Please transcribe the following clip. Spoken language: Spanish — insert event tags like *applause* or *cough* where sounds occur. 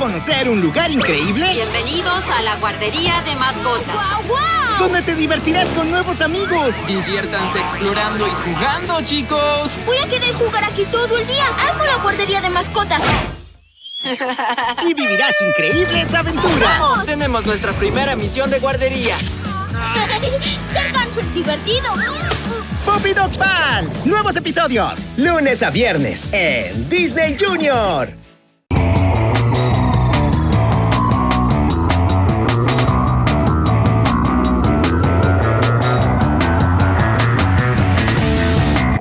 conocer un lugar increíble? Bienvenidos a la guardería de mascotas. ¡Guau, guau! Donde te divertirás con nuevos amigos. Diviértanse explorando y jugando, chicos. Voy a querer jugar aquí todo el día. ¡Amo la guardería de mascotas! Y vivirás increíbles aventuras. ¡Vamos! Tenemos nuestra primera misión de guardería. *laughs* ¡Ser ganso es divertido! Puppy Dog Pals. Nuevos episodios. Lunes a viernes en Disney Junior.